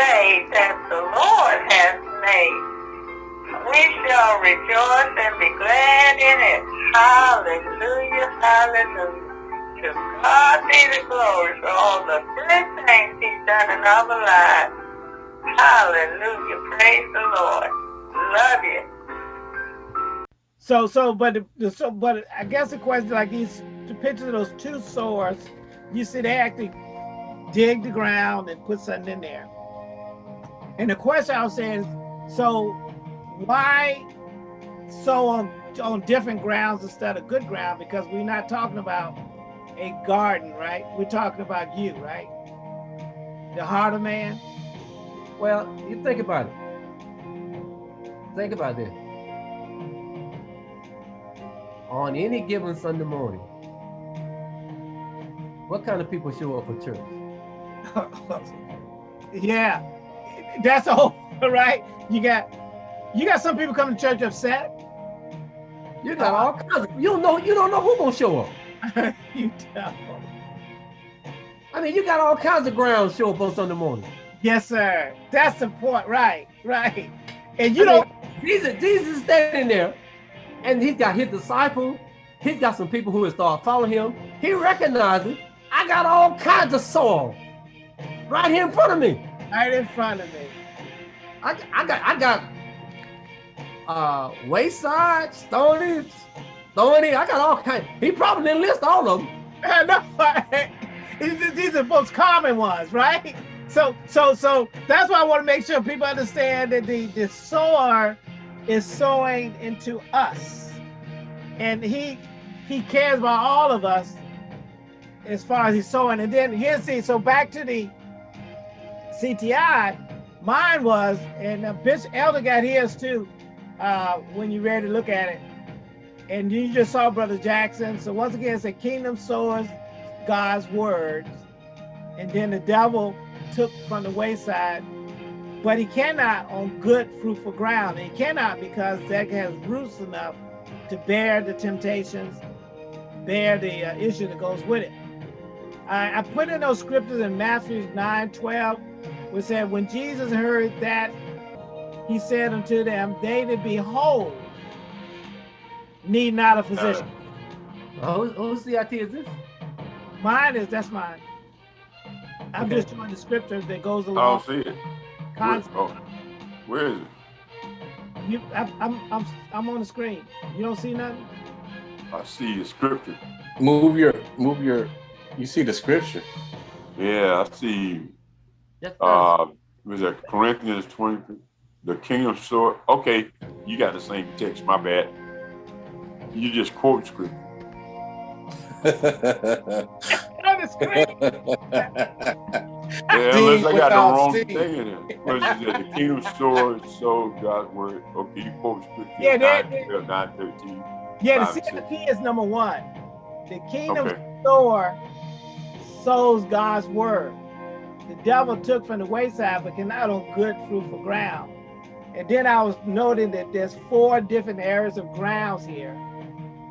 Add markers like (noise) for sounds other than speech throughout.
day that the Lord has made. We shall rejoice and be glad in it. Hallelujah, hallelujah. To God be the glory for all the good things he's done in our lives. Hallelujah, praise the Lord. Love you. So, so, but, so, but I guess the question, like these two pictures of those two swords, you see they actually dig the ground and put something in there. And the question I was saying is, so why sow on, on different grounds instead of good ground? Because we're not talking about a garden, right? We're talking about you, right? The heart of man. Well, you think about it. Think about this. On any given Sunday morning, what kind of people show up for church? (laughs) yeah, (laughs) that's all right. You got you got some people coming to church upset. You got all kinds. Of, you don't know. You don't know who gonna show up. (laughs) you don't. I mean, you got all kinds of grounds show up on Sunday morning. Yes, sir. That's the point. Right, right. And you I don't. Mean, Jesus, Jesus is standing there, and he's got his disciples. He's got some people who will start following him. He recognizes I got all kinds of soil right here in front of me. Right in front of me. I, I got I got uh wayside, stony, stony. I got all kinds. He probably didn't list all of them. (laughs) no, these are the most common ones, right? So so so that's why I want to make sure people understand that the the sower is sowing into us, and he he cares about all of us as far as he's sowing. And then here's the so back to the CIT, mine was, and uh, Bishop Elder got his too, uh, when you ready to look at it. And you just saw Brother Jackson. So once again, it's a kingdom sows God's words. And then the devil took from the wayside, but he cannot on good fruitful ground. He cannot because that has roots enough to bear the temptations, bear the uh, issue that goes with it. I, I put in those scriptures in Matthew 9, 12, which said, when Jesus heard that, he said unto them, they that be need not a physician. Uh, whose, whose CIT is this? Mine is, that's mine. I'm okay. just showing the scripture that goes along. I don't see it. Where, oh, where is it? You, I, I'm, I'm, I'm on the screen. You don't see nothing? I see the scripture. Move your, move your, you see the scripture. Yeah, I see. Uh, was that Corinthians 20? The kingdom sword. Okay, you got the same text. My bad. You just quote scripture. on the screen. yeah, (laughs) unless I got the wrong steam. thing in it. What is it? The kingdom sword, so God's word. Okay, you quote scripture. Yeah, 9, 9, 13. Yeah, the CFP is number one. The kingdom okay. sword sows God's word. The devil took from the wayside, but cannot on good fruitful ground. And then I was noting that there's four different areas of grounds here.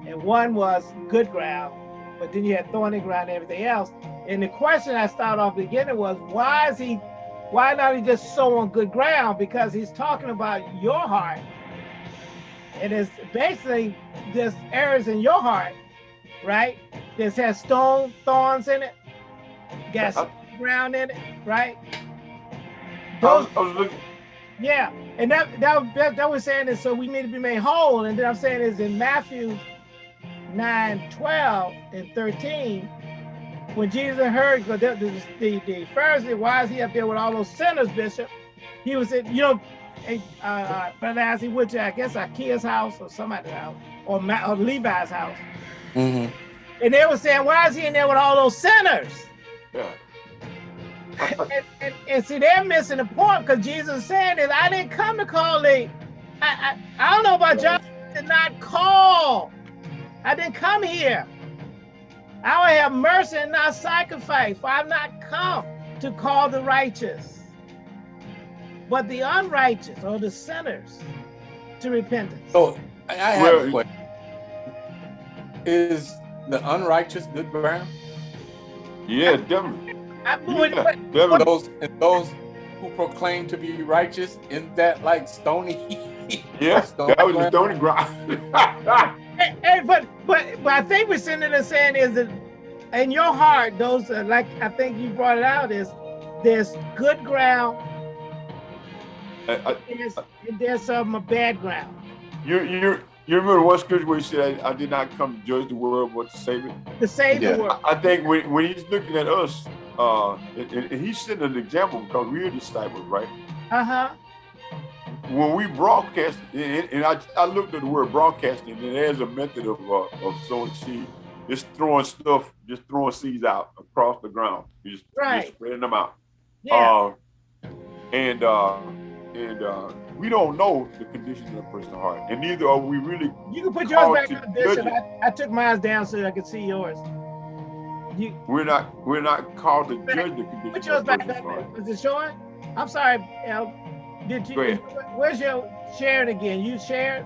And one was good ground, but then you had thorny ground and everything else. And the question I started off beginning was, why is he, why not he just sow on good ground? Because he's talking about your heart. And it's basically there's areas in your heart, right? This has stone thorns in it, got uh, uh, ground in it, right? Those, I was, I was looking. Yeah, and that, that that that was saying is so we need to be made whole. And then I'm saying is in Matthew 9, 12 and 13, when Jesus heard the, the, the, the Pharisee, why is he up there with all those sinners, Bishop? He was in, you know, uh, uh, Brother as he went to, I guess, Zacchaeus' house or somebody's house, or, Ma or Levi's house. Mm -hmm. And they were saying, why is he in there with all those sinners? Yeah. And, and, and, see, they're missing the point because Jesus is saying is, I didn't come to call the, I, I, I don't know about y'all, did not call. I didn't come here. I will have mercy and not sacrifice, for I've not come to call the righteous but the unrighteous or the sinners to repentance. So I have well, a question. Is the unrighteous good ground? Yeah, definitely. I, yeah, definitely. Those, those, who proclaim to be righteous? Isn't that like stony? (laughs) Yes, Stony that was the ground? stony ground. Hey, hey, but but but I think what Senator is saying is that in your heart, those are like I think you brought it out is there's good ground, I- I- there's and there's some bad ground. You you you remember one scripture where he said, I, I did not come to judge the world, but to save it? To save Yeah. the world. I think when, when he's looking at us, uh, and, and- he's setting an example because we're disciples, right? Uh-huh. When we broadcast, and, and I, I looked at the word broadcasting, and there's a method of uh, of sowing seed. Just throwing stuff, just throwing seeds out across the ground. You just, Right. just spreading them out. Yeah. Uh, and uh, and uh, we don't know the condition of a person's heart, and neither are we really. you can put yours back on, Bishop. I, I took mine down so I could see yours. You We're not. We're not called to Back- judge the condition put yours of a back up. heart. Is it showing? I'm sorry, El. Did you? Go ahead. Where's your sharing again? You shared,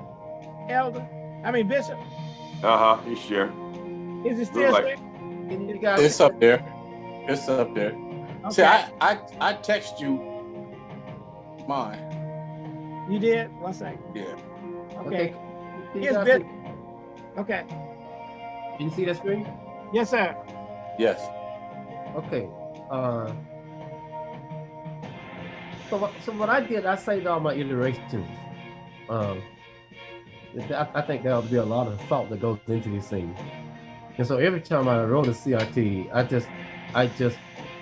Elder? I mean Bishop. Uh huh. He's sharing. Is it still like- sharing? Can It's up there. It's up there. Okay. See, I, I I text you mine. You did? One second. Yeah. Okay. Can you Here's Bishop. Okay. Can you see the screen? Yes, sir. Yes. Okay. Uh, so, what, so what I did, I saved all my iterations. Um, I, I think there will be a lot of thought that goes into these things. And so every time I wrote a CIT, I just, I just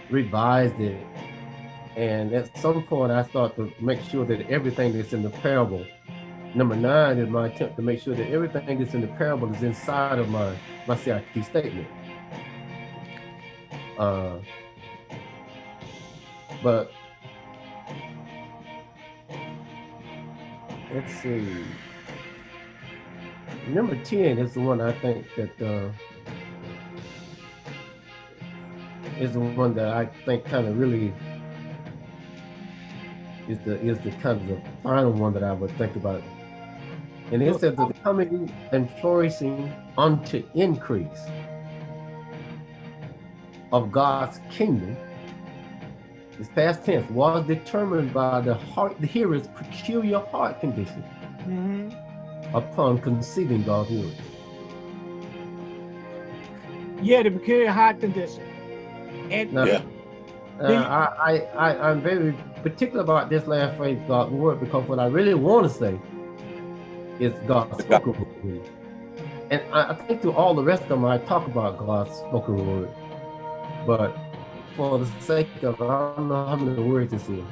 revised it. And at some point, I start to make sure that everything that's in the parable. Number nine is my attempt to make sure that everything that's in the parable is inside of my my CIT statement. Uh, but let's see. Number 10 is the one I think that uh, is the one that I think kind of really is the is the kind of the final one that I would think about. And it says the coming and flourishing unto increase of God's kingdom is past tense was determined by the heart the hearer's peculiar heart condition Mhm. upon conceiving God's word. Yeah, the peculiar heart condition. And Now, Yeah. uh, Do I, I, I, I'm very particular about this last phrase, God's word, because what I really want to say is God's spoken word. And I, I think to all the rest of them, I talk about God's spoken word. But for the sake of, I don't know how many words this is.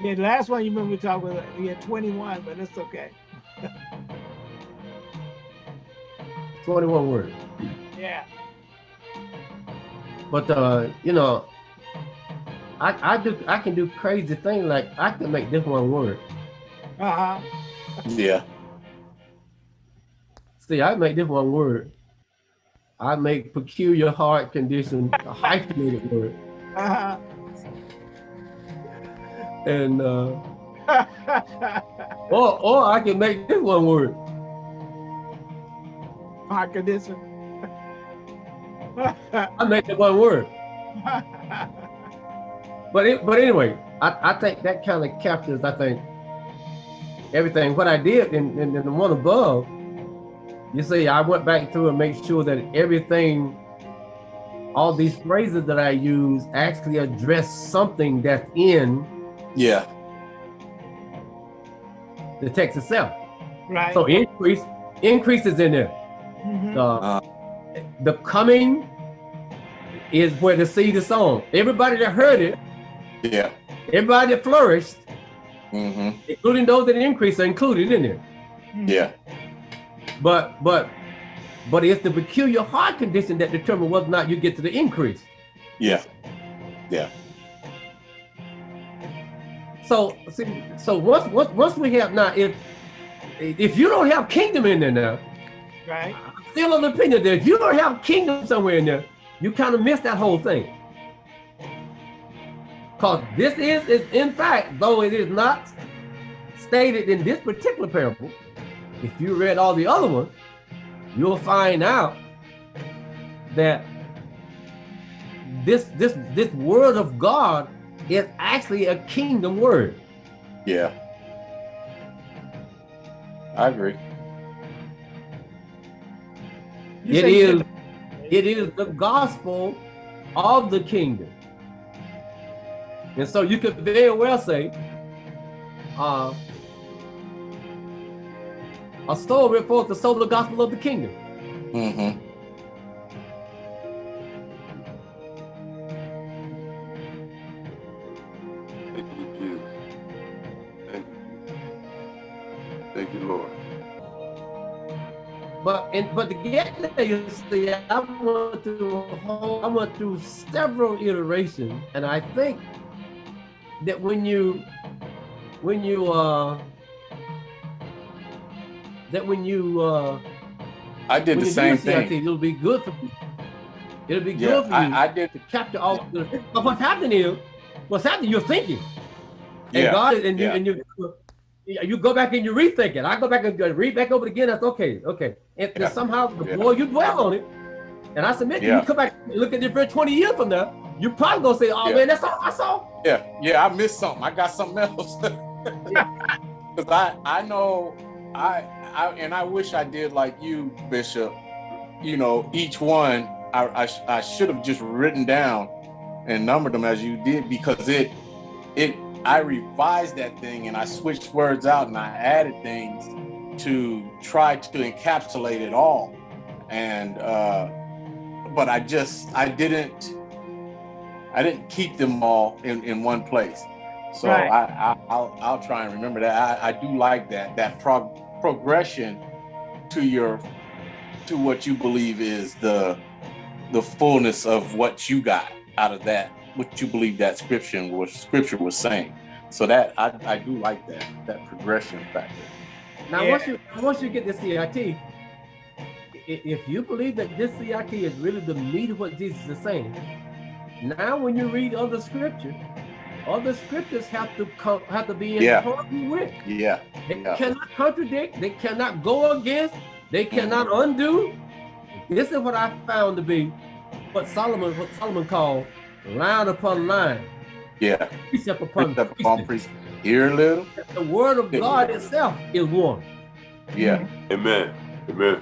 yeah, the last one you remember we talked about, yeah, 21, but it's okay. (laughs) 21 words. Yeah. But uh, you know, I I do I can do crazy things like I can make this one word. Uh-huh. Yeah. See, I make this one word. I make peculiar heart condition a hyphenated word. (laughs) And uh or or I can make this one word. heart condition. I make the one word. (laughs) But it, but anyway, I, I think that kind of captures, I think, everything. What I did in, in, in the one above, you see, I went back through and make sure that everything, all these phrases that I use actually address something that's in Yeah. the text itself. right. So increase, increase is in there. Mm -hmm. Uh, the coming is where the seed is sown. Everybody that heard it, Yeah. everybody that flourished, Mm-hmm. including those that increased, are included in there. Yeah. But but but it's the peculiar heart condition that determines whether or not you get to the increase. Yeah. Yeah. So see, so once once once we have now, if if you don't have kingdom in there now, Right. I'm still of the opinion that if you don't have kingdom somewhere in there, you kind of miss that whole thing. Because this is, is in fact, though it is not stated in this particular parable, if you read all the other ones, you'll find out that this this this word of God is actually a kingdom word. Yeah. I agree. You It say you is, did- it is the gospel of the kingdom. And so you could very well say, uh, a soul refers to soul the gospel of the kingdom. Mm-hmm. Thank you, Jesus. Thank you. Thank you, Lord. But and but to get there, you see, I went through a whole, I went through several iterations, and I think that when you when you uh that when you uh I did the you same thing. it'll be good for me. it'll be Yeah, good for you I, I did. to capture all the but what's happening is what's happening, you're thinking. And Yeah, God and you yeah. and you you go back and you rethink it. I go back and read back over it again. That's okay, okay. And Yeah, somehow the yeah. more you dwell on it, and I submit you, Yeah. you come back and look at it for 20 years from now, You're probably gonna say, Oh Yeah. man, that's all I saw. Yeah, yeah, I missed something. I got something else. (laughs) Because (laughs) I, I know, I, I, and I wish I did like you, Bishop. You know, each one I, I, I should have just written down and numbered them as you did because it, it, I revised that thing and I switched words out and I added things to try to encapsulate it all. And, uh, but I just, I didn't, I didn't keep them all in, in one place. So Right. I, I I'll I'll try and remember that. I, I do like that that prog- progression to your to what you believe is the the fullness of what you got out of that what you believe that scripture was scripture was saying. So that I, I do like that that progression factor. Now Yeah. once you once you get the CIT, if you believe that this CIT is really the meat of what Jesus is saying, now when you read other scripture, other scriptures have to come have to be in Yeah. harmony with. Yeah. They Yeah. cannot contradict, they cannot go against, they cannot undo. This is what I found to be what Solomon what Solomon called line upon line, Yeah. precept upon Precept upon precept. precept. Here a little. The word of God itself is one. Yeah. Amen. Amen.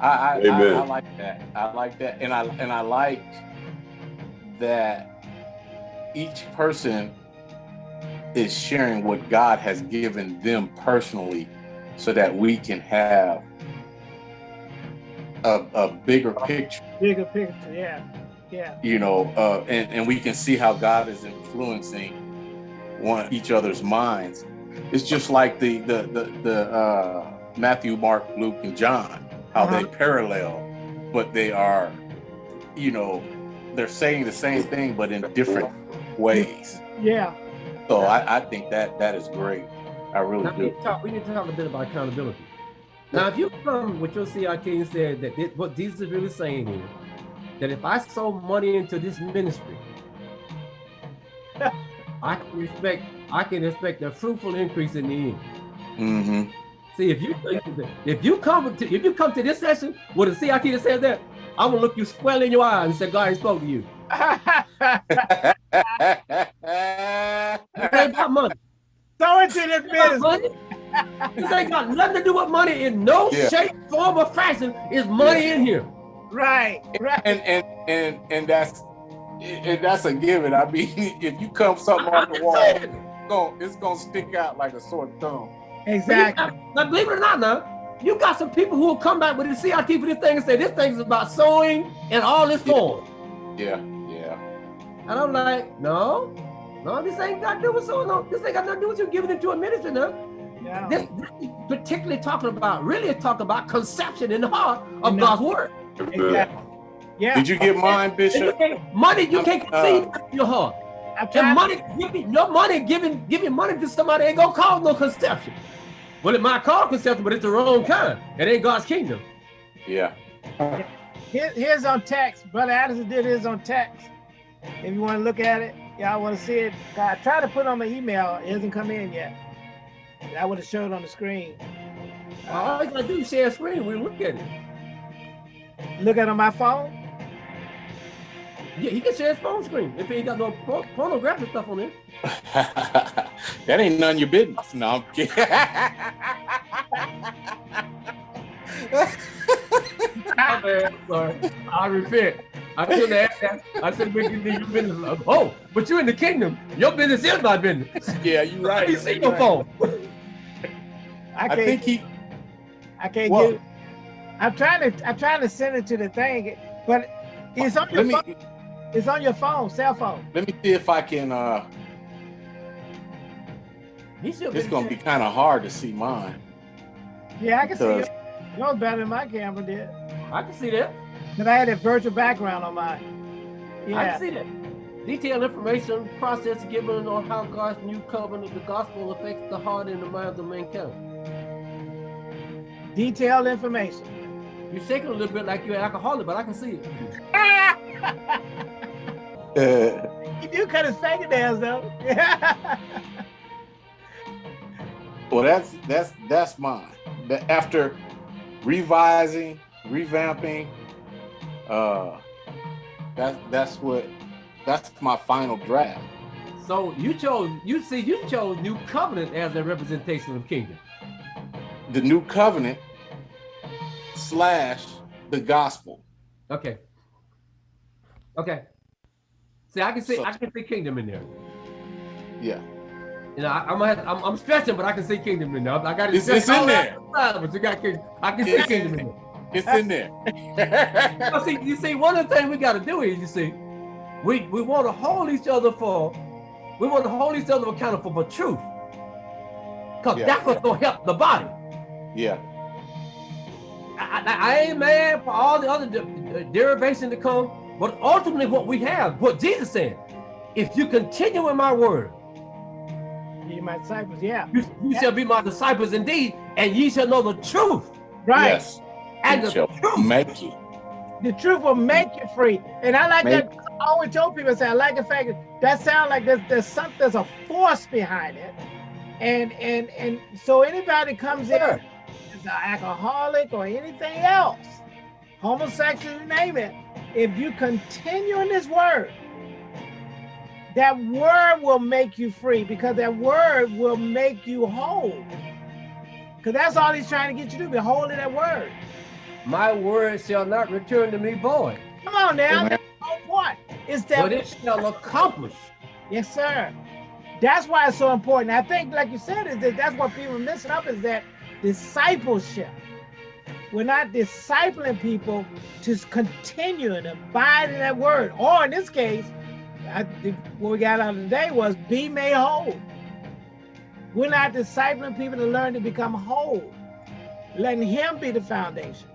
I, I, I, Amen. I like that. I like that, and I and I like that each person is sharing what God has given them personally, so that we can have a, a bigger picture, Bigger picture, yeah, yeah. you know, uh, and and we can see how God is influencing one each other's minds. It's just like the the the, the uh, Matthew, Mark, Luke, and John, how they parallel, but they are, you know, they're saying the same thing but in different ways. Yeah, So I, I think that that is great. I really Now, we, need do. to talk, we need to talk a bit about accountability. Now, if you come with your CIT and said that this, what Jesus is really saying here, that if I sow money into this ministry, (laughs) I can expect I can expect a fruitful increase in the end. hmm See, if you if you come to if you come to this session with a CIT that says that, I'm gonna look you squarely in your eye and say, God spoke to you. (laughs) It ain't about money. so into this It's business. money. This ain't got nothing to do with money in no Yeah. shape, form, or fashion. Is money in here? Right, right. and and and and that's and that's a given. I mean, (laughs) if you come something off the wall, it's gonna, it's gonna stick out like a sore thumb. Exactly. Now, believe it or not, now you got some people who will come back with the CIT for this thing and say this thing is about sewing and all this Yeah. form. Yeah, yeah. And I'm like, no, no, this ain't got to do with sewing. No, this ain't got nothing to do with you giving it to a minister. Now, Yeah. this, this particularly talking about, really talking about conception in the heart of No. God's word. Exactly. Yeah. Did you get mine, And you Bishop? can't, money, you can't Uh, conceive in your heart. I'm And trying. money, giving your money, giving giving money to somebody ain't gonna cause no conception. Well, it might cause conception, but it's the wrong kind. It ain't God's kingdom. Yeah. Here, here's on text. Brother Addison did his on text. If you want to look at it, y'all want to see it. I tried to put it on my email. It hasn't come in yet. I would have showed it on the screen. All you gotta do is share a screen. We look at it. Look at it on my phone. Yeah, he can share his phone screen if he ain't got no pornographic stuff on there. (laughs) that ain't none of your business. No, I'm kidding. (laughs) (laughs) sorry. I repent. I shouldn't have that. I should have been your business. Oh, but you're in the kingdom. Your business is my business. Yeah, you're right. You see your phone. I, can't, I think he. I can't what? get. I'm trying to. I'm trying to send it to the thing, but it's on your phone. It's on your phone, cell phone. Let me see if I can. uh It's gonna be kind of hard to see mine. Yeah, I can see it. Yours better than my camera did. I can see that. Cause I had a virtual background on mine. Yeah. I can see that. Detailed information process given on how God's new covenant, the gospel affects the heart and the minds of mankind. Detailed information. You're shaking a little bit like you're an alcoholic, but I can see it. (laughs) you do kind of cut it fingernails though. (laughs) well, that's that's that's mine. After revising, revamping, uh, that's that's what that's my final draft. So you chose you see you chose New Covenant as a representation of kingdom. The New Covenant slash the gospel. Okay. Okay. See, I can see so, I can see kingdom in there. Yeah. You know, I, am gonna I'm, I'm stretching, but I can see kingdom in there. I got it's, it's in there. but you got kingdom. I can see it's kingdom in there. It's in there. see, you see, one of the things we got to do is, you see, we we want to hold each other for, we want to hold each other accountable for the truth, because yeah. that's what's gonna help the body. Yeah. I, I, I ain't mad for all the other de derivation to come, but ultimately what we have, what Jesus said, if you continue in my word, ye my disciples, yeah. You, you yeah. shall be my disciples indeed, and ye shall know the truth. Right. Yes. And it the truth make you. The truth will make you free. And I like make that. I always told people, I say, I like the fact that that sounds like there's, there's something, there's a force behind it. And and and so anybody comes sure. in is an alcoholic or anything else, homosexual, you name it, if you continue in this word, that word will make you free because that word will make you whole. Because that's all he's trying to get you to be whole in that word. My word shall not return to me void. Come on now, that's the whole point. Is that but it shall accomplish. Yes, sir. That's why it's so important. I think, like you said, is that that's what people are missing up is that discipleship. We're not discipling people to continue and abide in that word. Or in this case, I think what we got out of today was be made whole. We're not discipling people to learn to become whole, letting him be the foundation.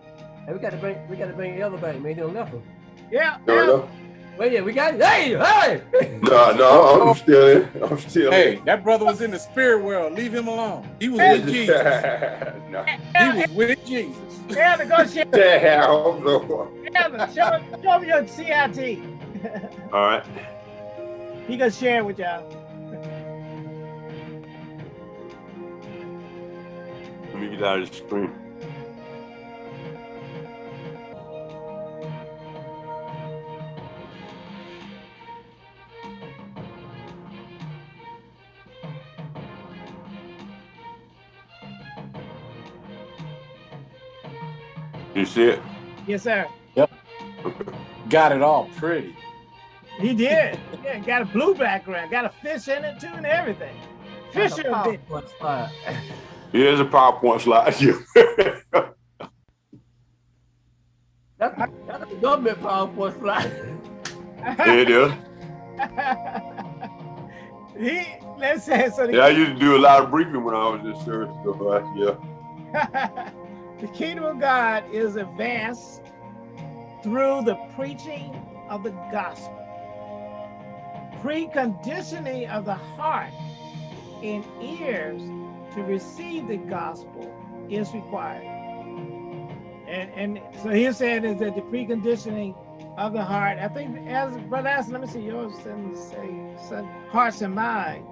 Hey, we got to bring we got to bring Elder back, man. He'll left him. Yeah. No, yeah. no. Well, yeah, we got it. Hey, hey. no, no, I'm (laughs) still in. I'm still hey, in. that brother was in the spirit world. Leave him alone. He was with (laughs) Jesus. no. He was with Jesus. Yeah, go share. Yeah, I hope so. Yeah, show, show me your CIT. All right. He gonna share with y'all. Let me get out of the screen. See it? Yes, sir. Yep. Got it all pretty. He did. Yeah, got a blue background, got a fish in it too, and everything. Fish in it. Here's a PowerPoint slide. (laughs) that's, that's a government PowerPoint slide. it is. (laughs) he let's say so. Yeah, I used to do a lot of briefing when I was in service. So, uh, yeah. (laughs) the kingdom of God is advanced through the preaching of the gospel preconditioning of the heart and ears to receive the gospel is required. And, and so he's saying is that the preconditioning of the heart, I think as Brother Aston, let me see yours and say hearts and mind.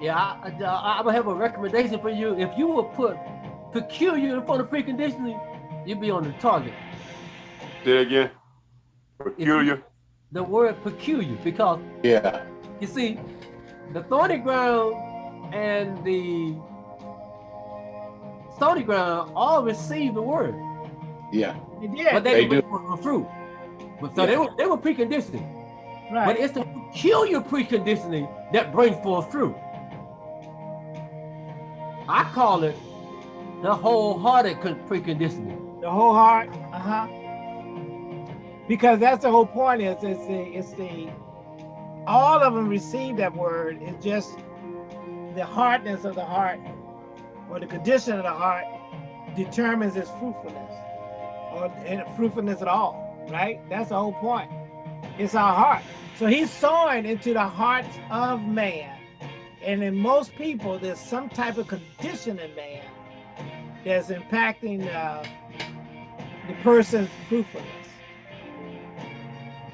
Yeah, I, I, am gonna have a recommendation for you. If you will put peculiar in front of preconditioning, you'll be on the target. Say again. Peculiar. The word peculiar, because Yeah. you see, the thorny ground and the stony ground all receive the word, Yeah. He did. but they, They didn't do. bring forth fruit. But so Yeah. they were they were preconditioning. right. But it's the peculiar preconditioning that brings forth fruit. I call it the wholehearted con- preconditioning. the whole heart. Uh huh. Because that's the whole point. Is it's the it's the all of them receive that word. It's just the hardness of the heart or the condition of the heart determines its fruitfulness or fruitfulness at all. Right. That's the whole point. It's our heart. So he's sowing into the hearts of man. And in most people, there's some type of condition in man that's impacting uh, the person's fruitfulness.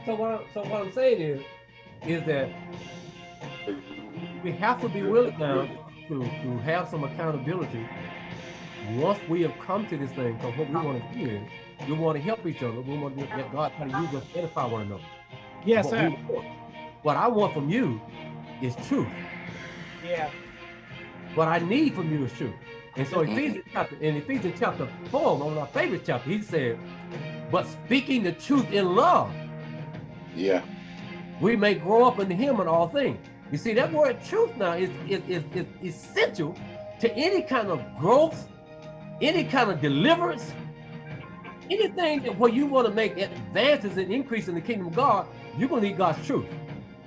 So what, so what I'm saying is, is that we have to be willing now to, to have some accountability once we have come to this thing. Because what we want to do is we want to help each other. We want to let God try to use us to edify one another. Yes, what, sir. what I want from you is truth. Yeah. What I need from you is truth. And so. Ephesians chapter in Ephesians chapter four, one of our favorite chapter, he said, "But speaking the truth in love, Yeah. we may grow up in Him in all things." You see, that word "truth" now is is, is, is essential to any kind of growth, any kind of deliverance, anything that where you want to make advances and increase in the kingdom of God. You're gonna need God's truth,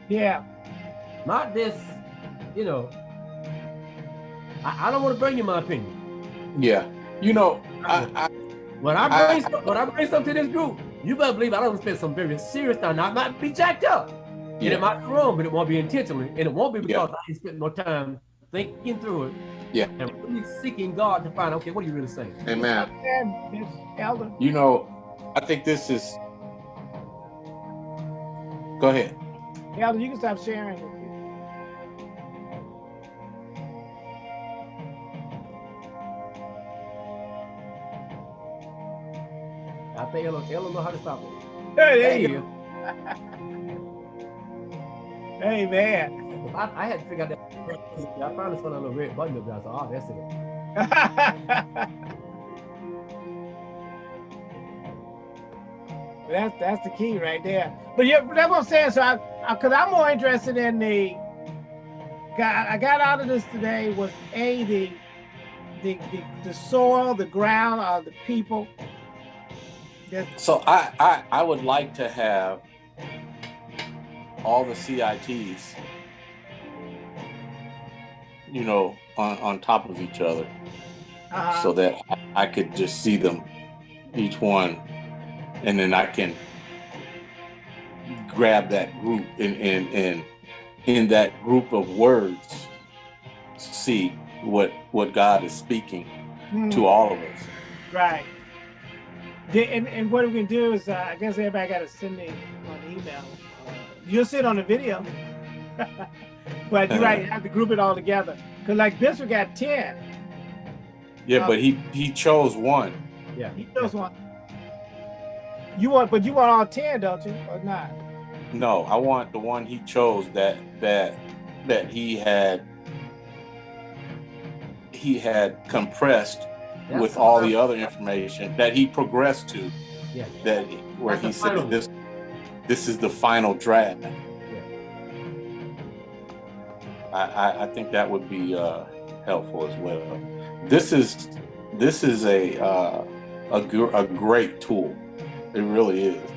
Yeah. not this, you know. I, I don't want to bring you my opinion. Yeah. You know, I, I When I bring some, when I bring something to this group, you better believe I don't spend some very serious time. I might be jacked up, and Yeah. it might be wrong, but it won't be intentionally, and it won't be Yeah. because I ain't spent no time thinking through it. Yeah. And really seeking God to find, okay, what are you really saying? Amen. And Elder. You know, I think this is. Go ahead. Elder, you can stop sharing. I think Ella, Ella know how to stop it. Hey, there you Hey, go. Hey, man. I, I had to figure out that. I found this one on the red button up there. I said, oh, that's it. (laughs) that's that's the key right there. But yeah, that's what I'm saying. So I, I cause I'm more interested in the got I got out of this today was a the the the, the soil, the ground, uh, the people. That, So I, I I would like to have all the CITs, you know, on, on top of each other uh, so that I, I could just see them each one and then I can grab that group and and and in that group of words see what what God is speaking hmm, to all of us. right. The- and, and what we can do is, uh, I guess everybody got to send me an email. Uh, you'll see it on the video. (laughs) but you're right, have to group it all together. Because like Bishop got 10. Yeah, but he he chose one. Yeah. He knows one. You want, but you want all 10, don't you? Or not? No, I want the one he chose that that that he had he had compressed That's with all the other information that he progressed to Yeah. that where That's he said final. this this is the final draft. I, I, I think that would be uh, helpful as well. This is this is a uh, a, a great tool. It really is,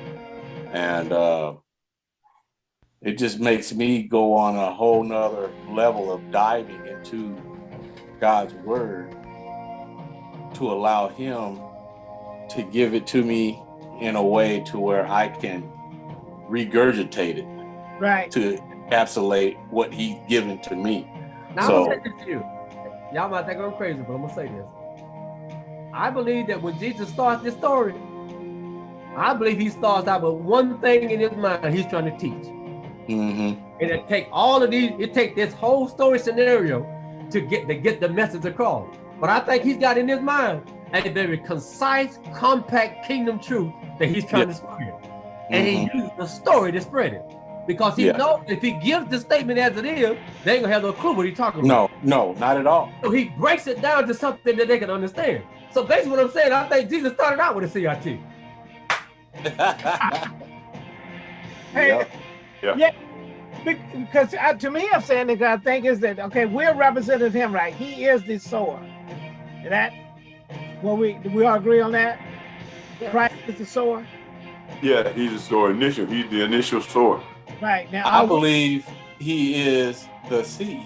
and uh, it just makes me go on a whole nother level of diving into God's word to allow Him to give it to me in a way to where I can regurgitate it Right. to encapsulate what He's given to me. Now So- I'm gonna say this to you. Y'all might think I'm crazy, but I'm gonna say this. I believe that when Jesus starts this story, I believe he starts out with one thing in his mind he's trying to teach. Mm -hmm. And it take all of these, it take this whole story scenario to get to get the message across. But I think he's got in his mind a very concise, compact kingdom truth that he's trying to spread. and he Mhm. uses the story to spread it. Because he Yeah. knows if he gives the statement as it is, they ain't gonna have no clue what he's talking about. No, no, not at all. So he breaks it down to something that they can understand. So basically what I'm saying, I think Jesus started out with a CIT. (laughs) Hey, Yeah. because uh, to me, I'm saying that I think is that okay, we're representing him, right? He is the sower. And that, well, we we all agree on that. Yeah. Christ is the sower, Yeah, he's the sower initial. He's the initial sower. right? Now, I are we- believe he is the seed.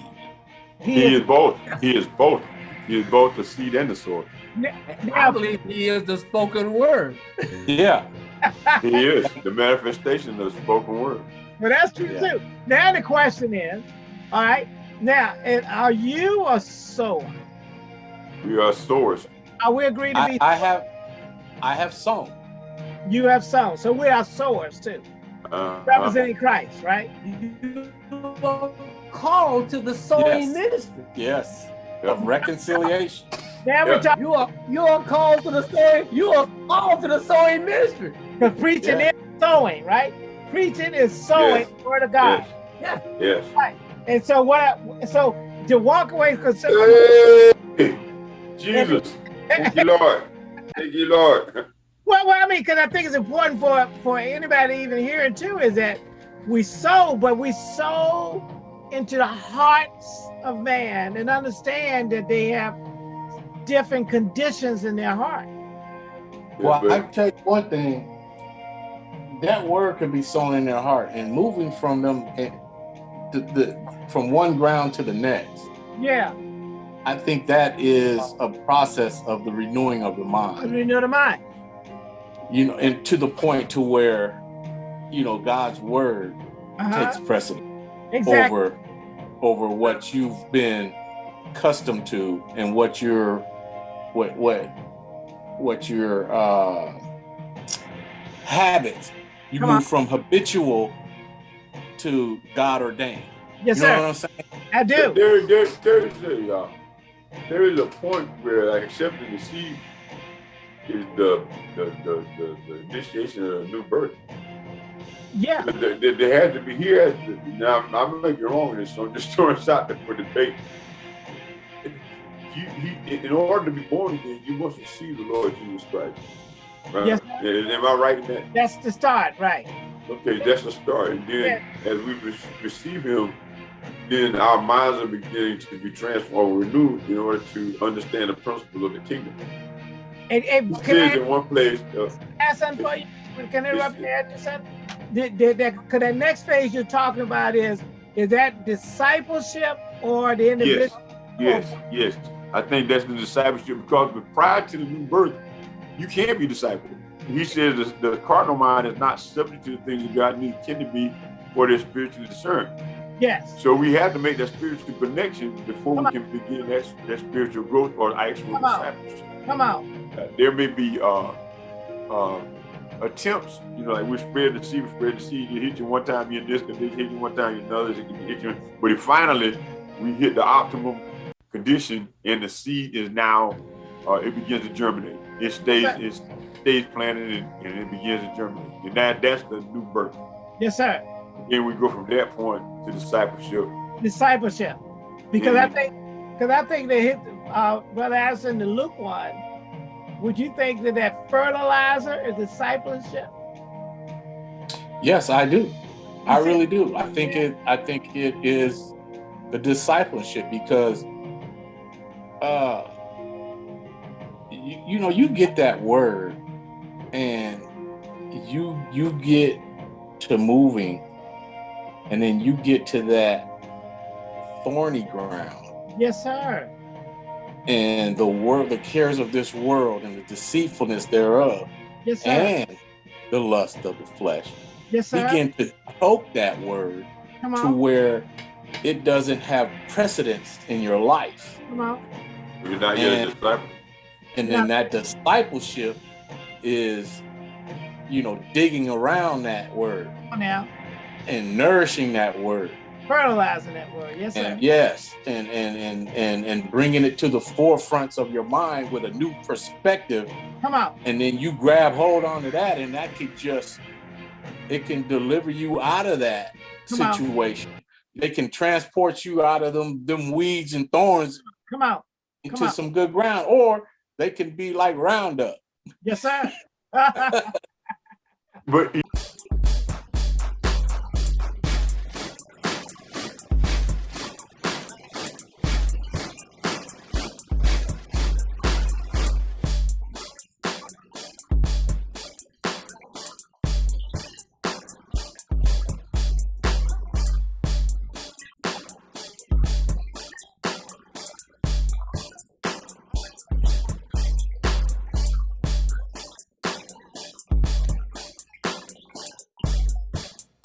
he, He is, is both. He is both. He is both the seed and the sower. I now, believe he is the spoken word. (laughs) Yeah. He is the manifestation of the spoken word. but that's true Yeah. too. Now the question is, all right, now, and are you a sower? We are sowers. Are we agreed to I, be? I have I have sown. you have sown, so we are sowers too, Uh, representing Christ, right? You are called to the sowing Yes. ministry. Yes. Of reconciliation. Now we're Yeah. talking You are you are called to the sowing. You are called to the sowing ministry. because preaching Yeah. is sowing, right? Preaching is sowing Yes. the word of God. yes. Yes. And so what? I, so to walk away because Hey, Jesus. Thank you, Lord. Thank you, Lord. well, well, I mean, because I think it's important for for anybody even hearing too is that we sow, but we sow into the hearts of man and understand that they have different conditions in their heart. Well, I but- tell you one thing. That word could be sown in their heart, and moving from them, eh, the, the from one ground to the next. Yeah, I think that is a process of the renewing of the mind. renew the mind. You know, and to the point to where, you know, God's word Uh-huh. takes precedence Exactly. over over what you've been accustomed to and what your what what what your uh habits you Come move on. from habitual to God ordained. yes, you know sir. what I'm saying? I do. There, there, there is a, uh, there is a point where like, accepting the seed is the the, the, the, the initiation of a new birth. Yeah. There, there, there has to be here. To, now I'm, I'm gonna be wrong with this, so I'm just (laughs) throwing this out there for debate. You, he, in order to be born again, you must receive the Lord Jesus Christ. Right? Yes. Am I right in that? That's the start, right? Okay, that's the start. And then as we re- receive him, then our minds are beginning to be transformed, renewed in order to understand the principle of the kingdom. And, and It can says I in one place, uh, for you? Can I interrupt you there just a second? The, the, the, the next phase you're talking about is is that discipleship or the individual? yes, yes. yes. I think that's the discipleship because prior to the new birth, you can't be discipled. He says the, the carnal mind is not subject to the things that God needs can to be for their spiritual discern. Yes. So we have to make that spiritual connection before Come we can begin that, that spiritual growth or actual Come discipleship. Come out. Uh, there may be uh, uh, attempts, you know, like we spread the seed, we spread the seed. You hit you one time, you're in this condition, hit you one time, you're in another, it can hit you. But if finally we hit the optimum condition and the seed is now, uh, it begins to germinate. It stays, it stays planted and, and it begins to germinate. And that, that's the new birth. Yes, sir. Then we go from that point to discipleship. Discipleship. Because I Mhm. think because I think they hit uh brother Addison the Luke one. Would you think that that fertilizer is discipleship? Yes, I do. I really do. I think it I think it is the discipleship because uh you, you know you get that word and you you get to moving and then you get to that thorny ground Yes, sir. and the world the cares of this world and the deceitfulness thereof Yes, sir. and the lust of the flesh yes, sir. begin to choke that word Come to where it doesn't have precedence in your life. Come on. You're not yet a And- disciple. And then that discipleship is, you know, digging around that word Come on now and nourishing that word fertilizing that word yes sir. and yes and and and and and bringing it to the forefronts of your mind with a new perspective come out. and then you grab hold on to that and that could just it can deliver you out of that come situation out. they can transport you out of them them weeds and thorns come out come into out. some good ground or they can be like roundup yes sir (laughs) (laughs) (laughs) but